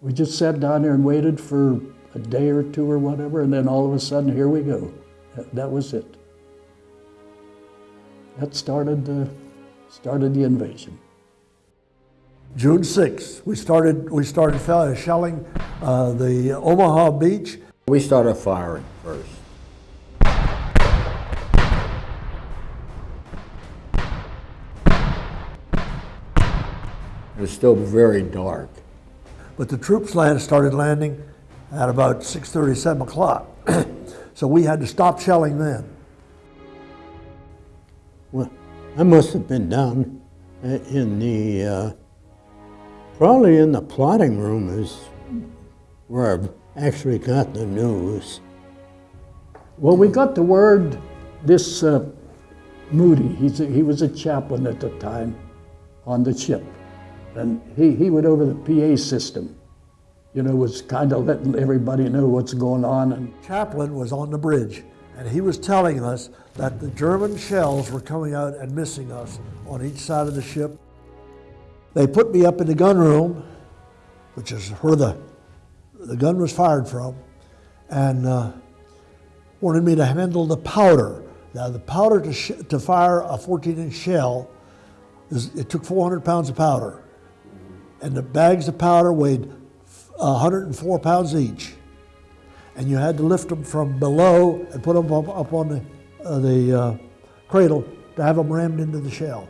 We just sat down there and waited for a day or two or whatever, and then all of a sudden, here we go. That, that was it. That started, uh, started the invasion. June 6th, we started, we started shelling uh, the Omaha beach. We started firing first. It was still very dark. But the troops land, started landing at about 6.30, 7 o'clock. so we had to stop shelling then. Well, I must have been down in the, uh, probably in the plotting room is where I've actually got the news. Well, we got the word, this uh, Moody, he's a, he was a chaplain at the time on the ship. And he, he went over the PA system, you know, was kind of letting everybody know what's going on. And Chaplain was on the bridge, and he was telling us that the German shells were coming out and missing us on each side of the ship. They put me up in the gun room, which is where the, the gun was fired from, and uh, wanted me to handle the powder. Now, the powder to, to fire a 14 inch shell, is, it took 400 pounds of powder. And the bags of powder weighed 104 pounds each. And you had to lift them from below and put them up, up on the, uh, the uh, cradle to have them rammed into the shell.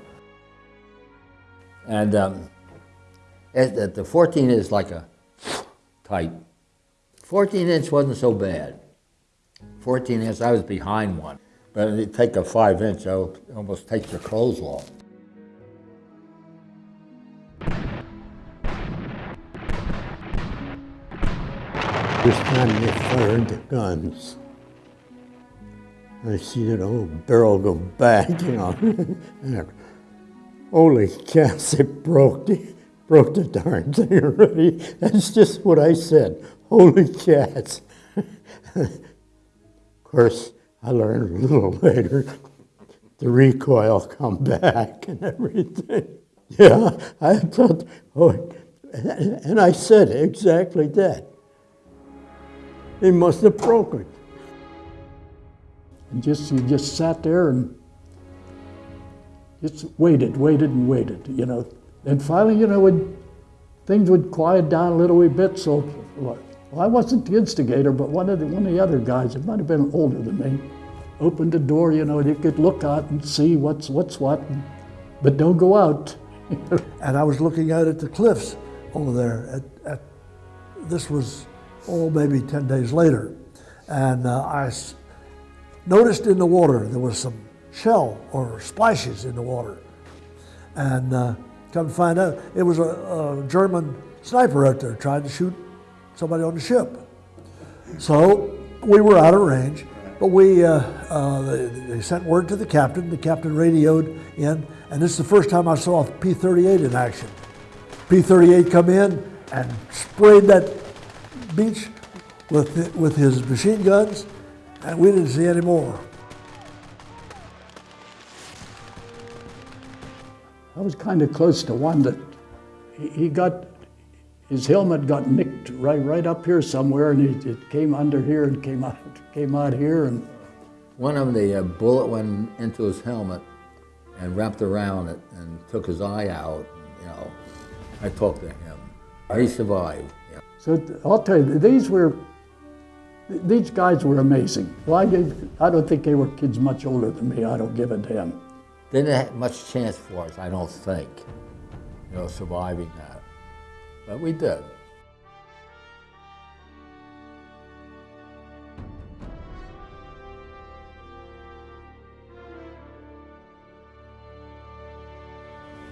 And um, it, it- the 14 is like a tight. 14 inch wasn't so bad. 14 inch, I was behind one. But you take a 5 inch, it'll almost take your clothes off. First time they fired the guns, I see that old barrel go back, you know. holy cats, it broke the, broke the darn thing already. That's just what I said. Holy cats. of course, I learned a little later the recoil come back and everything. Yeah, I thought, oh, and I said exactly that. They must have broken. and just, you just sat there and just waited, waited and waited, you know. And finally, you know, would, things would quiet down a little wee bit, so well, I wasn't the instigator, but one of the, one of the other guys, it might have been older than me, opened the door, you know, and you could look out and see what's, what's what, and- but don't go out. And I was looking out at the cliffs over there. At, at, this was, oh, maybe 10 days later. And uh, I noticed in the water there was some shell or splashes in the water. And uh, come to find out, it was a, a German sniper out there trying to shoot somebody on the ship. So we were out of range, but we uh, uh, they, they sent word to the captain. The captain radioed in, and this is the first time I saw a P-38 in action. P-38 come in and sprayed that beach with with his machine guns, and we didn't see any more. I was kind of close to one that he, he got his helmet got nicked right right up here somewhere, and it, it came under here and came out came out here, and One of them, the uh, bullet went into his helmet and wrapped around it and took his eye out. You know, I talked to him. He survived. So I'll tell you these were these guys were amazing. Well, I, I don't think they were kids much older than me. I don't give a damn. They didn't have much chance for us, I don't think, you know, surviving that. But we did.